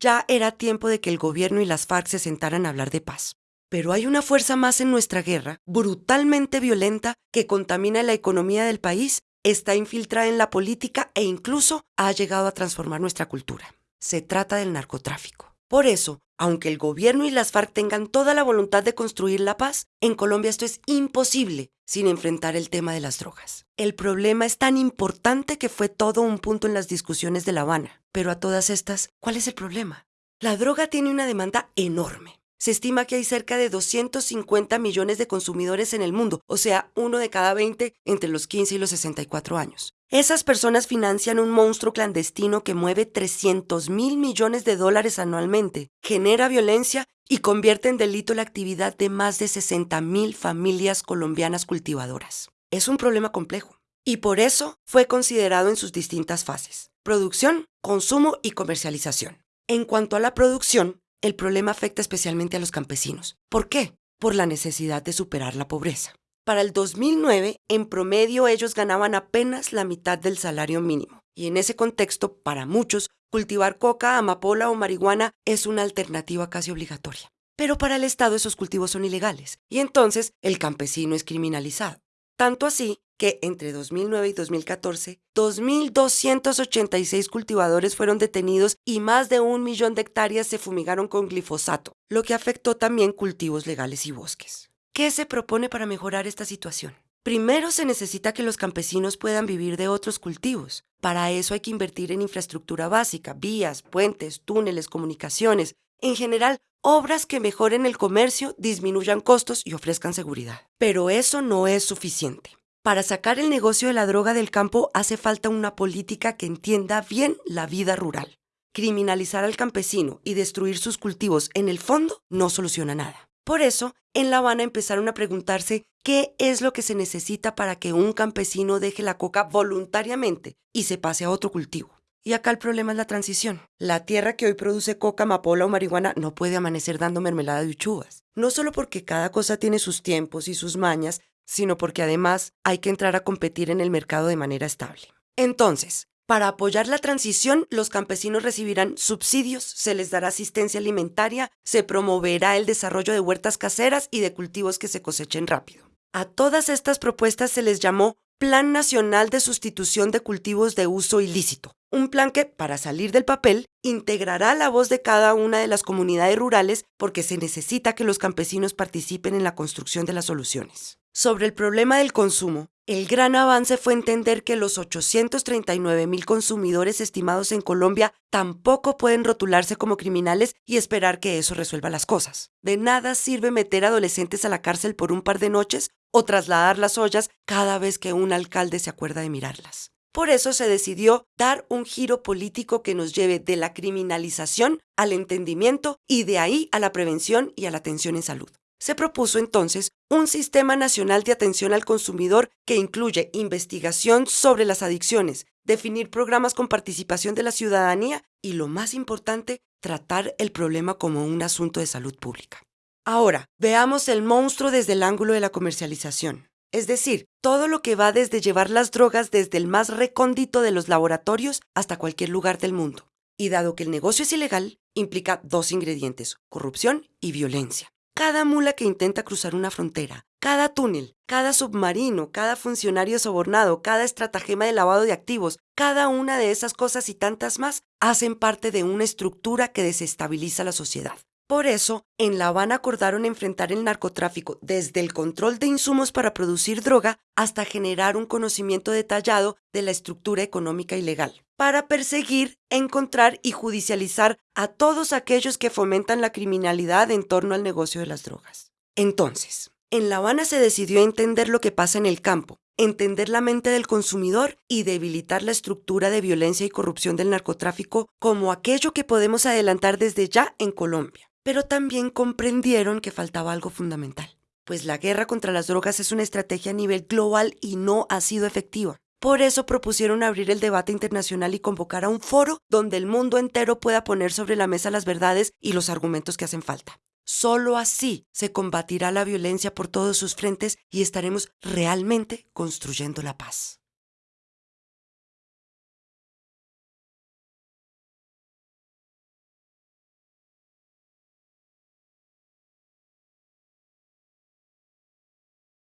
Ya era tiempo de que el gobierno y las FARC se sentaran a hablar de paz. Pero hay una fuerza más en nuestra guerra, brutalmente violenta, que contamina la economía del país, está infiltrada en la política e incluso ha llegado a transformar nuestra cultura. Se trata del narcotráfico. Por eso, aunque el gobierno y las FARC tengan toda la voluntad de construir la paz, en Colombia esto es imposible sin enfrentar el tema de las drogas. El problema es tan importante que fue todo un punto en las discusiones de La Habana. Pero a todas estas, ¿cuál es el problema? La droga tiene una demanda enorme. Se estima que hay cerca de 250 millones de consumidores en el mundo, o sea, uno de cada 20 entre los 15 y los 64 años. Esas personas financian un monstruo clandestino que mueve 300 mil millones de dólares anualmente, genera violencia y convierte en delito la actividad de más de 60 mil familias colombianas cultivadoras. Es un problema complejo y por eso fue considerado en sus distintas fases, producción, consumo y comercialización. En cuanto a la producción, el problema afecta especialmente a los campesinos. ¿Por qué? Por la necesidad de superar la pobreza. Para el 2009, en promedio ellos ganaban apenas la mitad del salario mínimo. Y en ese contexto, para muchos, cultivar coca, amapola o marihuana es una alternativa casi obligatoria. Pero para el Estado esos cultivos son ilegales y entonces el campesino es criminalizado. Tanto así que entre 2009 y 2014, 2.286 cultivadores fueron detenidos y más de un millón de hectáreas se fumigaron con glifosato, lo que afectó también cultivos legales y bosques. ¿Qué se propone para mejorar esta situación? Primero se necesita que los campesinos puedan vivir de otros cultivos. Para eso hay que invertir en infraestructura básica, vías, puentes, túneles, comunicaciones, en general, obras que mejoren el comercio, disminuyan costos y ofrezcan seguridad. Pero eso no es suficiente. Para sacar el negocio de la droga del campo hace falta una política que entienda bien la vida rural. Criminalizar al campesino y destruir sus cultivos en el fondo no soluciona nada. Por eso, en La Habana empezaron a preguntarse qué es lo que se necesita para que un campesino deje la coca voluntariamente y se pase a otro cultivo. Y acá el problema es la transición. La tierra que hoy produce coca, amapola o marihuana no puede amanecer dando mermelada de uchuvas. No solo porque cada cosa tiene sus tiempos y sus mañas, sino porque además hay que entrar a competir en el mercado de manera estable. Entonces, para apoyar la transición, los campesinos recibirán subsidios, se les dará asistencia alimentaria, se promoverá el desarrollo de huertas caseras y de cultivos que se cosechen rápido. A todas estas propuestas se les llamó Plan Nacional de Sustitución de Cultivos de Uso Ilícito, un plan que, para salir del papel, integrará la voz de cada una de las comunidades rurales porque se necesita que los campesinos participen en la construcción de las soluciones. Sobre el problema del consumo, el gran avance fue entender que los 839 mil consumidores estimados en Colombia tampoco pueden rotularse como criminales y esperar que eso resuelva las cosas. De nada sirve meter adolescentes a la cárcel por un par de noches o trasladar las ollas cada vez que un alcalde se acuerda de mirarlas. Por eso se decidió dar un giro político que nos lleve de la criminalización al entendimiento y de ahí a la prevención y a la atención en salud. Se propuso entonces un sistema nacional de atención al consumidor que incluye investigación sobre las adicciones, definir programas con participación de la ciudadanía y, lo más importante, tratar el problema como un asunto de salud pública. Ahora, veamos el monstruo desde el ángulo de la comercialización. Es decir, todo lo que va desde llevar las drogas desde el más recóndito de los laboratorios hasta cualquier lugar del mundo. Y dado que el negocio es ilegal, implica dos ingredientes, corrupción y violencia. Cada mula que intenta cruzar una frontera, cada túnel, cada submarino, cada funcionario sobornado, cada estratagema de lavado de activos, cada una de esas cosas y tantas más hacen parte de una estructura que desestabiliza la sociedad. Por eso, en La Habana acordaron enfrentar el narcotráfico desde el control de insumos para producir droga hasta generar un conocimiento detallado de la estructura económica y legal, para perseguir, encontrar y judicializar a todos aquellos que fomentan la criminalidad en torno al negocio de las drogas. Entonces, en La Habana se decidió entender lo que pasa en el campo, entender la mente del consumidor y debilitar la estructura de violencia y corrupción del narcotráfico como aquello que podemos adelantar desde ya en Colombia pero también comprendieron que faltaba algo fundamental, pues la guerra contra las drogas es una estrategia a nivel global y no ha sido efectiva. Por eso propusieron abrir el debate internacional y convocar a un foro donde el mundo entero pueda poner sobre la mesa las verdades y los argumentos que hacen falta. Solo así se combatirá la violencia por todos sus frentes y estaremos realmente construyendo la paz.